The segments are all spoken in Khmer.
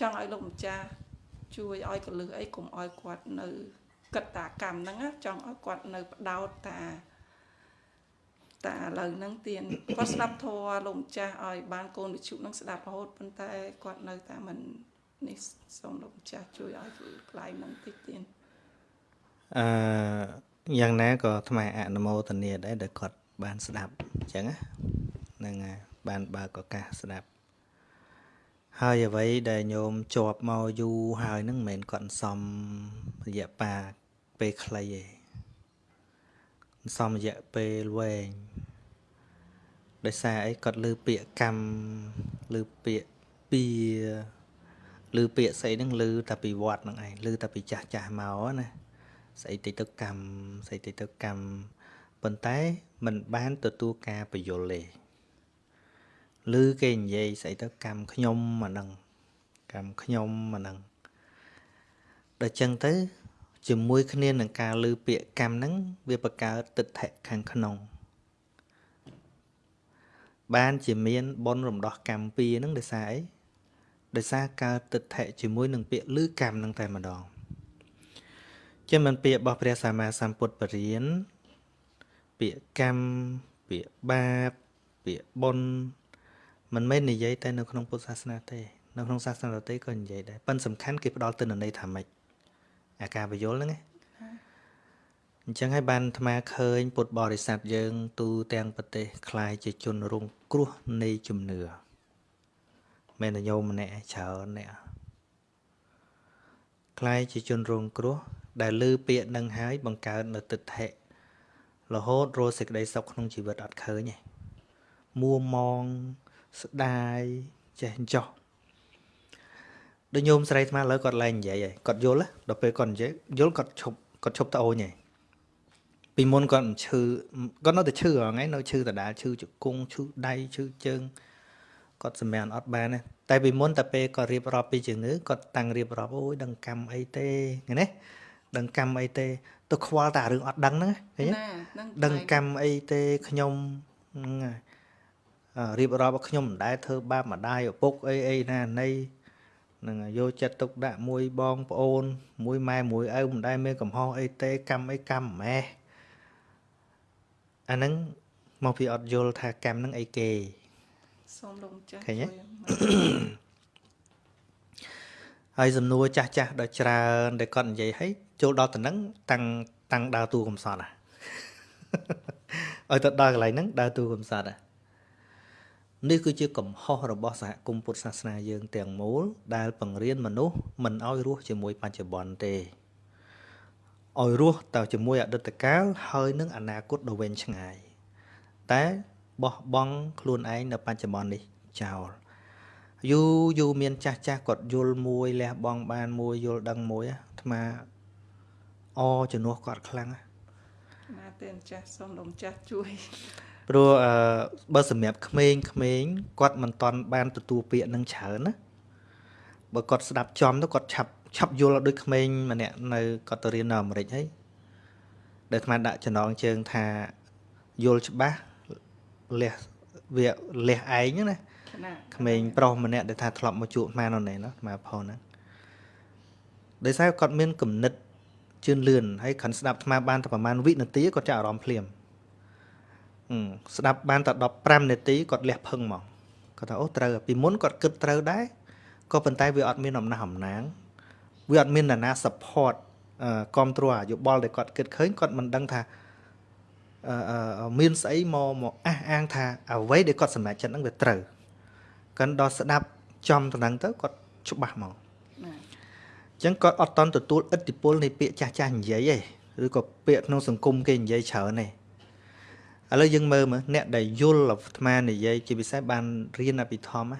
ចង់ឲ្យលោកម្ចាស់ជួយឲ្យកលឹះអីកុំឲ្យគាត់នៅគិតតាកម្មហ្នឹងចង់ឲ្យគាត់នៅបដោតតាតាឥឡូវហ្នឹងទៀនគាត់ស្ដាប់ធម៌លោកម្ចាស់ឲ្យបានកូនវិជ្ជាហ្នឹងស្ដាប់រហូតប៉ុន្តែគាត់នៅតែមិននេះសូមលោកម្ចាស់ជួយឲ្យកន្លែងហ្នឹងតិចទៀនអឺយ៉ាងណាក៏ថ្មអនុមោទនាដែរដែលគាត់បានស្ដាប់អញ្ចឹងហ្នឹងហើយបានបើកឱកាសស្ដាប់ ហើយអ្វីដែលញោមជាប់មកយូរហើយហ្នឹងមិនមែនគាត់សំរយៈប៉ាពេលខ្លីទេសំរយៈពេលវែងដោយសារអីគាត់លើពាក្យកម្មលើពាក្យពីលើពាក្យស្អីហ្នឹងលើតែពីវត្តហ្នឹងឯងលើតែពីចាស់ចាស់មកណាស្អីតិទៅកម្មស្អីតិទៅកម្មប៉ុន្តែมันបានទទួលការបញ្យលទេ ឬគេនិយាយស្អីទៅកម្មខ្ញុំអាហ្នឹងកម្មខ្ញុំអាហ្នឹងដល់ចឹងទៅ ជាមួយគ្នានឹងការលើពាក្យកម្មហ្នឹងវាបង្កើតទិដ្ឋិខាងក្នុង បានជាមានបនរំដោះកម្មពីរហ្នឹងដោយសារអីដោយសារកើតទិដ្ឋិជាមួយនឹងពាក្យលើកម្មហ្នឹងតែម្ដងចឹងមិនពាក្យរបស់ព្រះសម្មាសម្ពុទ្ធបរិញ្ញាពាក្យកម្មពាក្យបាបពាក្យបុណ្យ មិនមែននិយាយតែនៅក្នុងពុទ្ធសាសនាទេនៅក្នុងសាសនាដទៃក៏និយាយដែរប៉ុន្តែសំខាន់គេផ្ដល់ទិន្នន័យថាម៉េចអាការបញ្យលហ្នឹងណាអញ្ចឹងហើយបានអាត្មាឃើញពុទ្ធបរិស័ទយើង ទូទាំងប្រទេសคล้ายជាជនរងគ្រោះនៃជំនឿមែនតែញោមម្នាក់ច្រើនអ្នកคล้ายជាជនរងគ្រោះដែលលើពាក្យនឹងហើយបង្កើតនៅទិដ្ឋិរហូតរស់សេចក្តីសុខក្នុងជីវិតអត់ឃើញទេមួម៉ង ស្ដាយចេះចោះដូចញោមស្រីថ្មឥឡូវគាត់ឡើងនិយាយហើយគាត់យល់ដល់ពេលគាត់និយាយយល់គាត់ឈប់គាត់ឈប់តអូនហើយពីមុនគាត់មិនឈឺគាត់នៅតែឈឺហ្នឹងឯងនៅឈឺដដែលឈឺជង្គង់ឈឺដៃឈឺជើងគាត់សម្រាប់អត់បានទេតែពីមុនតែពេលគាត់រៀបរាប់ពីជំងឺគាត់តាំងរៀបរាប់អូយដឹងកម្មអីទេណាដឹងកម្មអីទេទៅខ្វល់តែរឿងអត់ដឹងហ្នឹងឃើញដឹងកម្មអីទេខ្ញុំហ្នឹងហើយ រៀបរាប់ខ្ញុំមិនដែលធ្វើបាបម្ដាយឪពុកអីអីណានៃនឹងយកចិត្តទុកដាក់មួយបងប្អូន មួយម៉ែមួយឪមិនដែលមានកំហុសអីទេកម្មអីកម្មម៉ែអាហ្នឹងមកពីអត់យល់ថាកម្មហ្នឹងអីគេសូមលោកចាស់ឃើញទេហើយសំណួរចាស់ចាស់ដល់ច្រើនដែលគាត់និយាយឲ្យចូលដល់ទៅហ្នឹងតាំងតាំងដើរតួកំសត់ហ่ะឲ្យទៅដល់កន្លែងហ្នឹងដើរតួកំសត់ហ่ะ នេះគឺជាកំហុសរបស់សហគមន៍ពុទ្ធសាសនាយើងទាំងមូល ដែលបង្រៀនមនុស្សមិនឲ្យរស់ជាមួយបច្ចុប្បន្នទេឲ្យរស់តែជាមួយអតីតកាលហើយនឹងអនាគតដ៏វែងឆ្ងាយ តែបោះបង់ខ្លួនឯងនៅបច្ចុប្បន្ននេះចោលយូរយូរមានចាស់ចាស់គាត់យល់មួយលះបង់បានមួយយល់ដឹងមួយអាត្មាអជំនួសគាត់ខ្លាំងណាណាទេចាស់សូមលោកម្ចាស់ជួយ ព្រោះអឺបើសម្រាប់ក្មេងក្មេងគាត់មិនតន់បានទទួលពាក្យនឹងច្រើនណាបើគាត់ស្ដាប់ចំទៅគាត់ឆាប់ឆាប់យល់ដូចក្មេងម្នាក់នៅគាត់ទៅរៀននៅអាមេរិកហើយដែលអាត្មាដាក់ចំណងជើងថាយល់ច្បាស់លះវាលះឯងណាក្មេងប្រុសម្នាក់ដែលថាធ្លាប់មកជួបអាត្មានៅណែណាអាត្មាផហ្នឹងដោយសារគាត់មានគំនិតជឿនលឿនហើយខាន់ស្ដាប់អាត្មាបានតែប្រហែលវិនាទីគាត់ចាប់អារម្មណ៍ភ្លាម ស្ដាប់បានតែ15នាទីគាត់លះភឹងមកគាត់ថាអូត្រូវពីមុនគាត់គិតត្រូវដែរក៏ប៉ុន្តែវាអត់មានអំណះអំណាងវាអត់មាននរណា support គ្រប់គ្រងអាយោបល់ដែលគាត់គិតឃើញគាត់មិនដឹងថាមានស្អីមកមកអះអាងថាអ្វីដែលគាត់សម្រេចចិត្តហ្នឹងវាត្រូវកាន់ដល់ស្ដាប់ចំតំណឹងទៅគាត់ច្បាស់មកអញ្ចឹងគាត់អត់តន់ទទួលឥទ្ធិពលនៃពាក្យចាស់ចាស់និយាយទេឬក៏ពាក្យក្នុងសង្គមគេនិយាយច្រើនទេ ឥឡូវយើងមើលមើលអ្នកដែលយល់អាត្មានិយាយជាពិសេសបានរៀនអភិធម្ម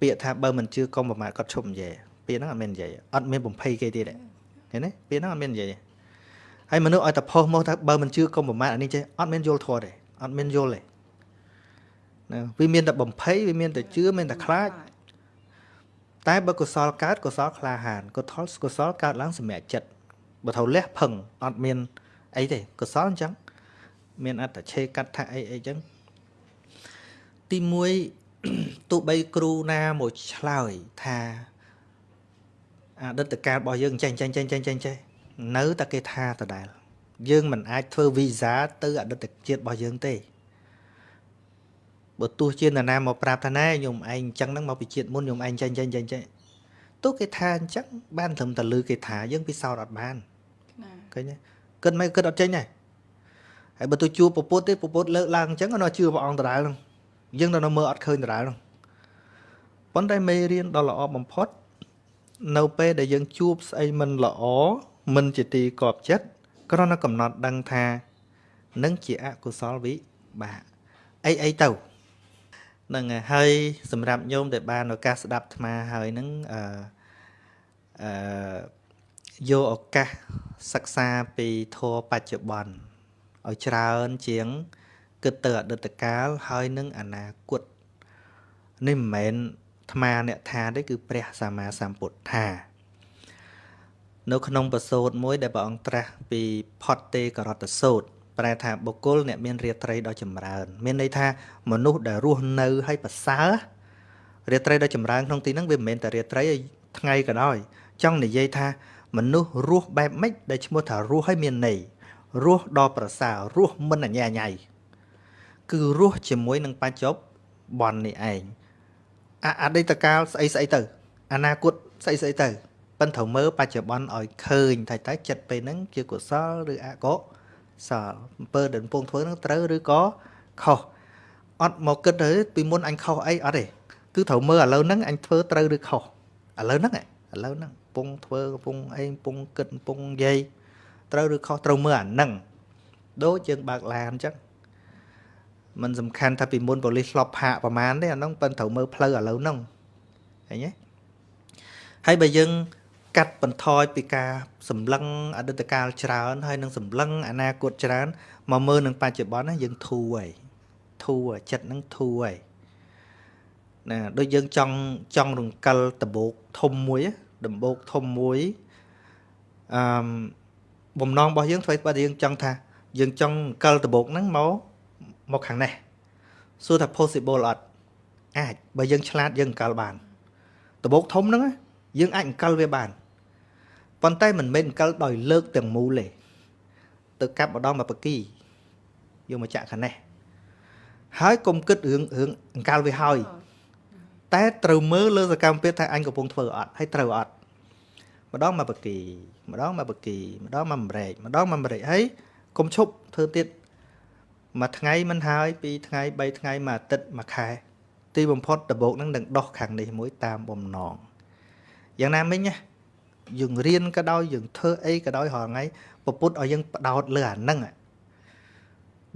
ពាក្យថាបើមិនជឿកុំប្រមាថគាត់ឈប់និយាយពាក្យហ្នឹងអត់មាននិយាយអត់មានបំភ័យគេទៀតទេឃើញទេពាក្យហ្នឹងអត់មាននិយាយហើយមនុស្សឲ្យតែផុសមកថាបើមិនជឿកុំប្រមាថអានេះចេះអត់មានយល់ធម៌ទេអត់មានយល់ទេណាវាមានតែបំភ័យវាមានតែជឿមានតែខ្លាចតែបើកុសលកើតកុសលក្លាហានកុសលកុសលកើតឡើងសម្រាប់ចិត្តបើថៅលះផឹងអត់មានអីទេកុសលអញ្ចឹង មានអត្តឆេកថាអីអីចឹងទី1ទោះបីគ្រូណាមកឆ្លើយថាអតីតកាលរបស់យើងចេះចេះចេះចេះចេះចេះនៅតែគេថាដដែលយើងមិនអាចធ្វើវីសាទៅអតីតជាតិរបស់យើងទេបើទោះជានរណាមកប្រាប់ថាណែខ្ញុំឯងអញ្ចឹងហ្នឹងមកពីជាតិមុនខ្ញុំឯងចេះចេះចេះចេះទោះគេថាអញ្ចឹងបានត្រឹមតែលឺគេថាយើងពិសោធន៍អត់បានណាឃើញទេគិតមិនគិតអត់ចេញដែរ ហើយបើទៅជួបពពុទ្ធទេពពុទ្ធលើកឡើងអញ្ចឹងនៅជឿព្រះអង្គដដែលហ្នឹងយើងនៅមើលអត់ឃើញដដែលហ្នឹងប៉ុន្តែមេរៀនដ៏ល្អបំផុត នៅពេលដែលយើងជួបស្អីមិនល្អមិនជាទីកប់ចិត្តគ្រាន់តែកំណត់ដឹងថានឹងជាអកុសលវិបាកអីអីទៅហ្នឹងហើយហើយសម្រាប់ញោមដែលបានឱកាសស្ដាប់អាត្មាហើយហ្នឹងអឺអឺយកឱកាសសិក្សាពីធម៌បច្ចុប្បន្ន ឲ្យច្រើនជាង គិតទៅអតីតកាលហើយនឹងអនាគតនេះមិនមែនអាត្មាអ្នកថាទេគឺព្រះសម្មាសម្ពុទ្ធថានៅក្នុងប្រសូតមួយដែលព្រះអង្គត្រាស់ពីផតទេករតសូតប្រែថាបុគ្គលអ្នកមានរាត្រីដ៏ចម្រើន មានន័យថាមនុស្សដែលរស់នៅហើយប្រសើររាត្រីដ៏ចម្រើនក្នុងទីហ្នឹងវាមិនមែនតែរាត្រីថ្ងៃក៏ដោយចង់និយាយថាមនុស្សរស់បែបម៉េចដែលឈ្មោះថារស់ហើយមានន័យ រស់ដ៏ប្រសើររស់មិនអញ្ញាញ៉ៃគឺរស់ជាមួយនឹងបច្ចុប្បន្ននេះឯងអអតីតកាលស្អីស្អីទៅ អនាគតស្អីស្អីទៅប៉ិនត្រូវមើលបច្ចុប្បន្នឲ្យឃើញថាតើចិត្តពេលហ្នឹងជាកុសលឬអកុសលអំពើដែលកំពុងធ្វើហ្នឹងត្រូវឬក៏ខុសអត់មកគិតទៅពីមុនអញខុសអីអត់ទេគឺត្រូវមើលឥឡូវហ្នឹងអញធ្វើត្រូវឬខុសឥឡូវហ្នឹងឯងឥឡូវហ្នឹងកំពុងធ្វើកំពុងអីកំពុងគិតកំពុងនិយាយ ត្រូវឬខុសត្រូវមើលអាហ្នឹងដូចយើងបើកឡានអញ្ចឹងมันសំខាន់ថាពីមុនប៉ូលីសឆ្លប់ផាកប្រមាណទេអាហ្នឹងប៉ិនត្រូវមើលផ្លូវឥឡូវហ្នឹងឃើញទេហើយបើយើងកាត់បន្ថយពីការសម្លឹងអតីតកាលច្រើន ហើយនឹងសម្លឹងអនាគតច្រើនមកមើលនឹងបច្ចុប្បន្នណាយើងធូរហើយធូរចិត្តហ្នឹងធូរហើយណាដូចយើងចង់ចង់រង្កិលដបោកធំមួយដំបូកធំមួយអឺ បំណងរបស់យើងធ្វើបើយើងចង់ថា យើងចង់រង្កិលដបោកហ្នឹងមកមកខាងនេះសួរថា possible អត់អាចបើយើងឆ្លាតយើងរង្កិលបានដបោកធំហ្នឹងយើងអាចរង្កិលវាបានប៉ុន្តែមិនមែនរង្កិលដោយលើកទាំងមូលទេទៅកាប់ម្ដងមកបកីយកមកចាក់ខាងនេះហើយកុំគិតរឿងរឿងអង្កលវាហើយតែត្រូវមើលលើសកម្មភាពថាអញកំពុងធ្វើអត់ហើយត្រូវអត់ ម្ដងមកបកីម្ដងមកបកីម្ដងមកម្រែកម្ដងមកម្រែកហើយកុំឈប់ធ្វើទៀតមួយថ្ងៃមិនហើយពីរថ្ងៃបីថ្ងៃមួយអាទិត្យមួយខែ ទីបំផុតដបោកនឹងនឹងដោះខាងនេះមួយតាមបំណងយ៉ាងណាមិញណាយើងរៀនក៏ដោយយើងធ្វើអីក៏ដោយរាល់ថ្ងៃពពុទ្ធឲ្យយើងបដោតលើអាហ្នឹង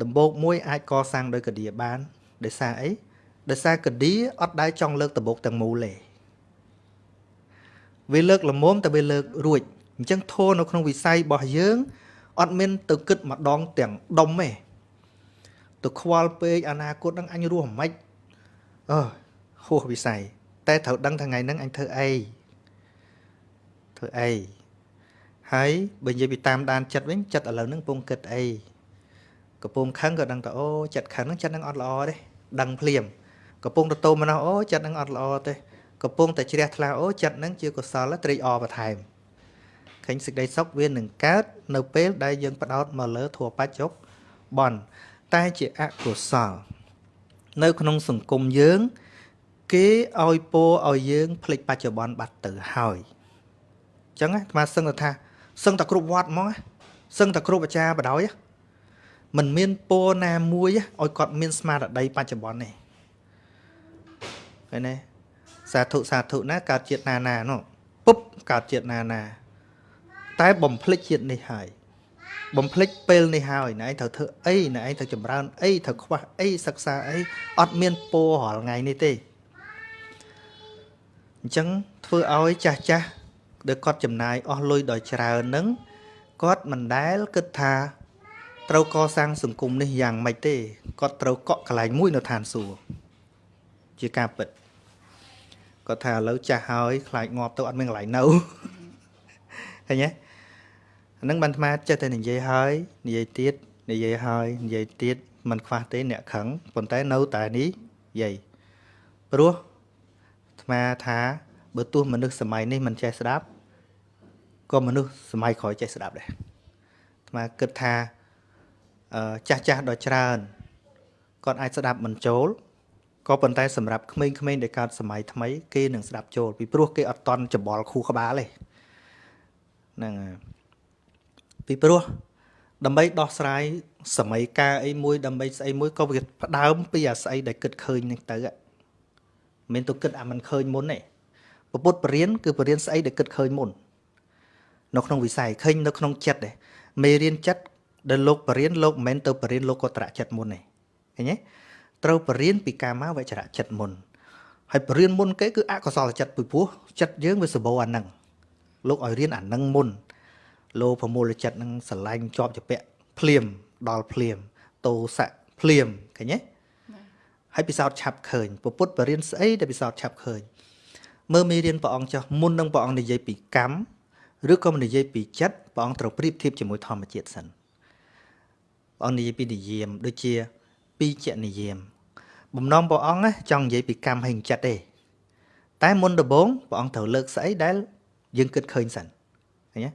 ដំបូកមួយអាចកសាងដោយកឌីបានដោយសារអីដោយសារកឌីអត់ដែលចង់លើកដំបូកទាំងមូលទេ វាលើកលមុំតែវាលើករួចអញ្ចឹងធោនៅក្នុងវិស័យរបស់យើងអត់មានទៅគិតម្ដងទាំងដុំទេទៅខ្វល់ពេកអនាគតនឹងអញរស់មិនអឺហួសវិស័យតែត្រូវដឹងថ្ងៃហ្នឹងអញធ្វើអីធ្វើអីហើយបើនិយាយពីតាមដានចិត្តវិញចិត្តឥឡូវហ្នឹងកំពុងគិតអីកំពុងខឹងក៏ដឹងថាអូចិត្តខឹងហ្នឹងចិត្តហ្នឹងអត់ល្អទេដឹងភ្លាមកំពុងទៅតោមនោះអូចិត្តហ្នឹងអត់ល្អទេ កំពុងតែជ្រះថ្លាអូចិត្តនឹងជាកុសលត្រេកអរបន្ថែមឃើញសេចក្តីសុខវានឹងកើតនៅពេលដែលយើងផ្ដោតមកលើធัวបច្ចុប្បន្នតែជាអកុសល នៅក្នុងសង្គមយើង គេឲ្យពោឲ្យយើងភ្លេចបច្ចុប្បន្នបាត់ទៅហើយអញ្ចឹងអាត្មាសឹងទៅថាសឹងតែគ្រប់វត្តហ្មងសឹងតែគ្រប់អាចារ្យបដ ாய் មិនមានពោណាមួយឲ្យគាត់មានស្មារតីបច្ចុប្បន្នទេឃើញទេ សាធុសាធុណាកើតជាតិណាណានោះពុបកើតជាតិណាណាតែបំភ្លេចជាតិនេះហើយបំភ្លេចពេលនេះហើយណែឯងត្រូវធ្វើអីណែឯងត្រូវចម្រើនអីត្រូវខ្វះអីសិក្សាអីអត់មានពោរាល់ថ្ងៃនេះទេអញ្ចឹងធ្វើឲ្យចាស់ចាស់ដែលគាត់ចំណាយអស់លុយដល់ច្រើនហ្នឹងគាត់មិនដែលគិតថាត្រូវកសាងសង្គមនេះយ៉ាងម៉េចទេគាត់ត្រូវកក់កន្លែងមួយនៅឋានសួគ៌ជាការពិត គាត់ថាឥឡូវចាស់ហើយខ្លាចងាប់ទៅអត់មានកន្លែងនៅឃើញទេអានឹងបានអាត្មាចិត្តតែនិយាយហើយនិយាយទៀតនិយាយហើយនិយាយទៀតมันខ្វះទេអ្នកខឹងប៉ុន្តែនៅតែនេះយាយព្រោះអាត្មាថាបើទោះមនុស្សសម័យនេះមិនចេះស្ដាប់ក៏មនុស្សសម័យក្រោយចេះស្ដាប់ដែរអាត្មាគិតថាអឺចាស់ចាស់ដ៏ច្រើនគាត់អាចស្ដាប់មិនចូល ក៏ប៉ុន្តែសម្រាប់ក្មេងៗដែលកើតសម័យថ្មីគេនឹងស្ដាប់ចូលពីព្រោះគេអត់តន់ច្បល់ខួរក្បាលទេហ្នឹងហើយពីព្រោះដើម្បីដោះស្រាយសម័យកាលអីមួយដើម្បីស្អីមួយក៏វាផ្ដើមពីអាស្អីដែលគិតឃើញហ្នឹងទៅមិនមែនទៅគិតអាមិនឃើញមុនទេពុទ្ធបរិញ្ញាគឺបរិញ្ញាស្អីដែលគិតឃើញមុននៅក្នុងវិស័យឃើញនៅក្នុងចិត្តទេមេរៀនចិត្តដែលលោកបរិញ្ញាលោកមិនមែនទៅបរិញ្ញាលោកក៏ត្រាក់ចិត្តមុនទេឃើញទេ ត្រូវបរិញ្ញាពីកាមាវចរៈចិត្តមុនហើយបរិញ្ញាមុនគេគឺអកុសលចិត្តពីព្រោះចិត្តយើងវាសបោអានឹងលោកឲ្យរៀនអានឹងមុនលោភមូលចិត្តនឹងស្រឡាញ់ជាប់ជាពាក់ភ្លាមដល់ភ្លាមតោសៈភ្លាមឃើញទេហើយពិសោធន៍ឆាប់ឃើញពុទ្ធបរិញ្ញាស្អីដែលពិសោធន៍ឆាប់ឃើញមើលមេរៀនព្រះអង្គចុះមុននឹងព្រះអង្គនិយាយពីកម្មឬក៏និយាយពីចិត្តព្រះអង្គត្រូវប្រៀបធៀបជាមួយធម្មជាតិសិនព្រះអង្គនិយាយពីនិយមដូចជាពីចនិយម បំណងព្រះអង្គណាចង់និយាយពីកម្មហើយចិត្តទេតែមុនដំបូងព្រះអង្គត្រូវលើកស្អីដែលយើងគិតឃើញសិនឃើញទេ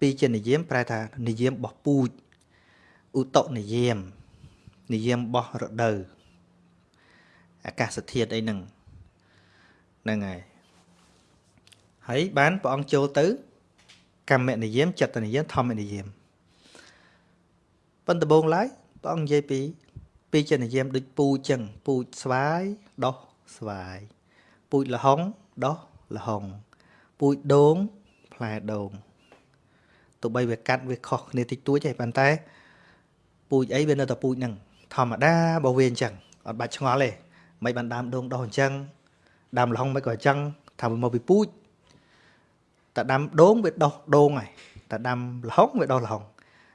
ពីជានិយមប្រែថានិយមរបស់ពូជឧតុនិយមនិយមរបស់រដូវអាកាសធាតុអីហ្នឹងហ្នឹងហើយហើយបានព្រះអង្គចូលទៅ កម្មនិយមចិត្តនិយមធម្មនិយមប៉ុន្តែដំបូងឡើយព្រះអង្គនិយាយពី ពីចិត្តនិយមដូចពូជចឹងពូជស្វាយដោះស្វាយពូជលហុងដោះលហុងពូជដូងផ្លែដូងទោះបីវាកាត់វាខុសគ្នាតិចតួចទេប៉ុន្តែពូជអីវានៅតែពូជហ្នឹងធម្មតាបើវាអញ្ចឹងអត់បាច់ឆ្ងល់ទេមិនបានដើមដូងដោះអញ្ចឹងដើមលហុងមិនក៏អញ្ចឹងថាវាមកពីពូជតែដាំដូងវាដោះដូងហើយតែដាំលហុងវាដោះលហុង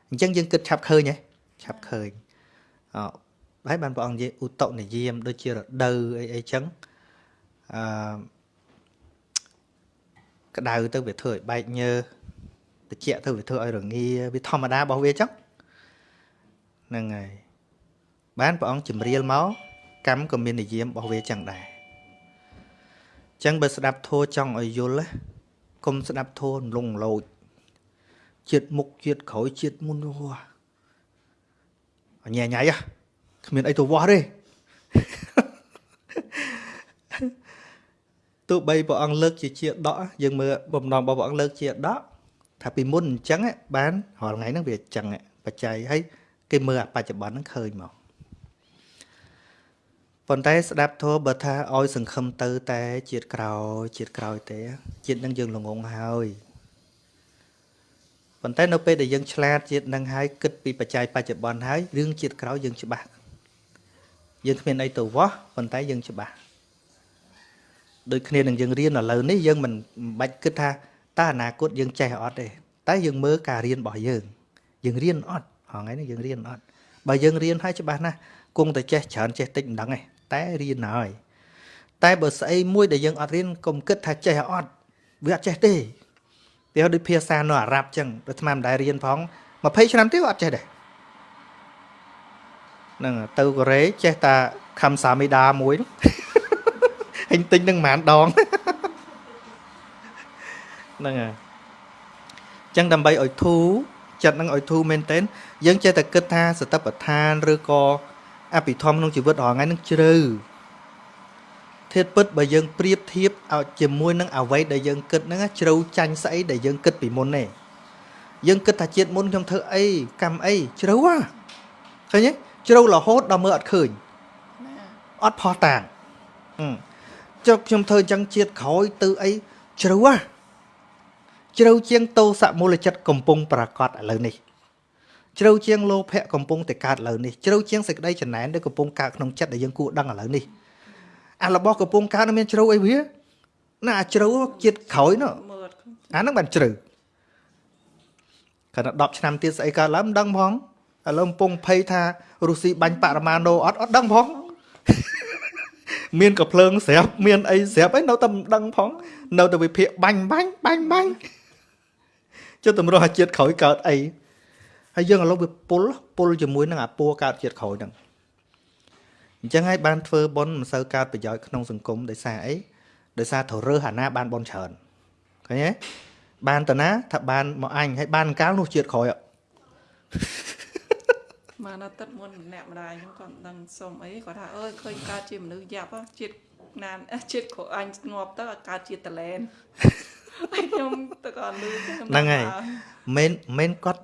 អញ្ចឹងយើងគិតឆាប់ឃើញហ៎ឆាប់ឃើញអ ហើយបានព្រះអង្គនិយាយឧតុនិយមដូចជារដូវអីអីចឹងអឺក្តៅទៅវាធ្វើឲ្យបែកញើតិចទៅវាធ្វើឲ្យរងាវាធម្មតារបស់វាចឹងហ្នឹងហើយបានព្រះអង្គជំរាលមកកម្មក៏មាននិយមរបស់វាចឹងដែរចឹងបើស្ដាប់ធัวចង់ឲ្យយល់ណាកុំស្ដាប់ធัวលងលោចជាតិមុខជាតិក្រោយជាតិមុនវោះអញញ៉ៃហ៎ គ្មានអីទៅវោះទេទោះបីព្រះអង្គលើកជាជាដកយើងមើលបំណងរបស់ព្រះអង្គលើកជាដកថាពីមុនអញ្ចឹងបានរាល់ថ្ងៃហ្នឹងវាអញ្ចឹងបច្ច័យហើយគេមើលបច្ចុប្បន្នហ្នឹងឃើញមកប៉ុន្តែស្ដាប់ធម៌បើថាឲ្យសង្ឃឹមទៅតែជាតិក្រោយជាតិក្រោយទេជាតិនឹងយើងល្ងងហើយប៉ុន្តែនៅពេលដែលយើងឆ្លាតជាតិនឹងហើយគិតពីបច្ច័យបច្ចុប្បន្នហើយរឿងជាតិក្រោយយើងច្បាស់ យើងគ្មានអីទៅវោះប៉ុន្តែយើងច្បាស់ដូចគ្នានឹងយើងរៀនឥឡូវនេះយើងមិនបាច់គិតថាតើអនាគតយើងចេះអត់ទេតែយើងមើលការរៀនរបស់យើង យើងរៀនអត់ហងៃនេះយើងរៀនអត់បើយើងរៀនហើយច្បាស់ណាស់គង់តែចេះច្រើនចេះតិចមិនដឹងទេតែរៀនហើយតែបើស្អីមួយដែលយើងអត់រៀនកុំគិតថាចេះអត់វាអត់ចេះទេវាដូចភាសានៅអារ៉ាប់ចឹងដូចថ្មមិនដែលរៀនផង20ឆ្នាំទៀតអត់ចេះដែរ ហ្នឹងទៅកូរ៉េចេះតែខំសាមីដាមួយហិញទិញនឹងប្រហែលដងហ្នឹងហើយចឹងដើម្បីឲ្យធូរចិត្តនឹងឲ្យធូរមែនទែនយើងចេះតែគិតថាសតបដ្ឋានឬក៏អភិធម្មក្នុងជីវិតរាល់ថ្ងៃនឹងជ្រៅធាតពិតបើយើងប្រៀបធៀបឲ្យជាមួយនឹងអ្វីដែលយើងគិតហ្នឹងជ្រៅចាញ់ស្អីដែលយើងគិតពីមុនទេយើងគិតថាជាតិមុនខ្ញុំធ្វើអីកម្មអីជ្រៅហ่ะឃើញទេ ជ្រៅរហូតដល់មើលអត់ឃើញអត់ផោះតាងចុះខ្ញុំធ្វើអញ្ចឹងជាតិក្រោយទៅអីជ្រៅហ่ะជ្រៅជាងតោសមូលចិត្តកំពុងប្រកាសឥឡូវនេះជ្រៅជាងលោភៈកំពុងតែកើតឥឡូវនេះជ្រៅជាងសេចក្តីចំណែនដែលកំពុងកើតក្នុងចិត្តដែលយើងគួរដឹងឥឡូវនេះអារបស់កំពុងកើតមានជ្រៅអីវាណាអាជ្រៅជាតិក្រោយនោះអាហ្នឹងបានជ្រៅគាត់10ឆ្នាំទៀតស្អីកើតឡើងមិនដឹងផង ឥឡូវកំពុងភ័យថារុស្ស៊ីបាញ់បរមាណូអត់អត់ដឹងផងមានកំភ្លើងស្រាប់មានអីស្រាប់អីនៅតែមិនដឹងផង នៅតែវិភាគបាញ់បាញ់បាញ់បាញ់ចុះតម្រោះអាជាតិក្រោយកើតអីហើយយើងឥឡូវវាពុលពុលជាមួយនឹងអាពួរកើតជាតិក្រោយហ្នឹងអញ្ចឹងហើយបានធ្វើប៉ុនមិនសូវកើតប្រយោជន៍ក្នុងសង្គមដោយសារអីដោយសារត្រូវរើសអាណាបានប៉ុនច្រើនឃើញទេបានតាណាថាបានមកអញហើយបានកាលនោះជាតិក្រោយអ่ะ មកនៅទឹកមុនម្នាក់ម្ដាយខ្ញុំគាត់មិនដឹងសុំអីគាត់ថាអើយឃើញកើតជាមនុស្សយ៉ាប់ហ៎ជាតិណានអះជាតិគ្រូអញងាប់ទៅឲ្យកើតជាតលែនហើយខ្ញុំទៅគាត់លឺទៅខ្ញុំហ្នឹងហើយថាមិនមិនគាត់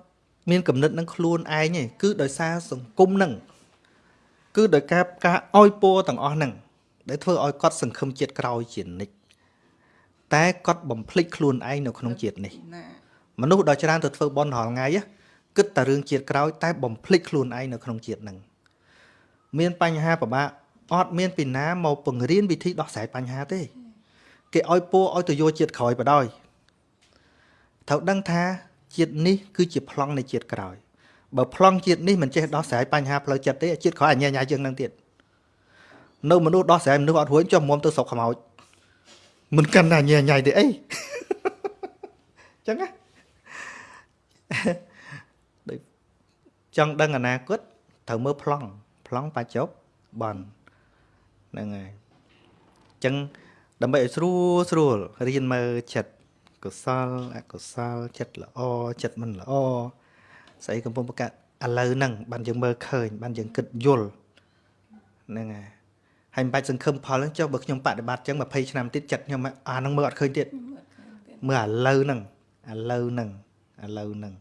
មានគំនិតនឹងខ្លួនឯងទេគឺដោយសារសង្គមហ្នឹងគឺដោយការការអោយពោទាំងអស់ហ្នឹងដែលធ្វើឲ្យគាត់សង្ឃឹមជាតិក្រោយជានិច្ចតែគាត់បំភ្លេចខ្លួនឯងនៅក្នុងជាតិនេះណាមនុស្សដ៏ច្រើនទៅធ្វើបន់រាល់ថ្ងៃណា គិតតែរឿងជាតិក្រោយតែបំភ្លេចខ្លួនឯងនៅក្នុងជាតិហ្នឹងមានបញ្ហាពិបាកអត់មានពីណាមកពង្រៀនវិធីដោះស្រាយបញ្ហាទេ គេឲ្យពោឲ្យទៅយកជាតិក្រោយបដ ாய் ត្រូវដឹងថាជាតិនេះគឺជាប្លង់នៃជាតិក្រោយបើប្លង់ជាតិនេះមិនចេះដោះស្រាយបញ្ហាផ្លូវចិត្តទេជាតិក្រោយអញ្ញាញ៉ាយើងនឹងទៀតនៅមនុស្សដោះស្រាយមនុស្សអត់រួចចុះមុំទៅស្រុកខ្មោចមិនកាន់តែអញ្ញាញ៉ៃទេអីចឹងណាដូច ចង់ដឹងអនាគតត្រូវមើលប្លង់ប្លង់បច្ចុប្បន្នហ្នឹងហើយចឹងដើម្បីឲ្យស្រួលស្រួលរៀនមើលចិត្តកុសលអកុសលចិត្តល្អចិត្តមិនល្អស្អីកំពុងប្រកាសឥឡូវហ្នឹងបានយើងមើលឃើញបានយើងគិតយល់ហ្នឹងហើយហើយមិនបាច់សង្ឃឹមផលហ្នឹងចុះបើខ្ញុំបដិបត្តិចឹង20ឆ្នាំទៀតចិត្តខ្ញុំអាហ្នឹងមើលអត់ឃើញទៀតមើលឃើញទៀតមើលឥឡូវហ្នឹងឥឡូវហ្នឹងឥឡូវហ្នឹង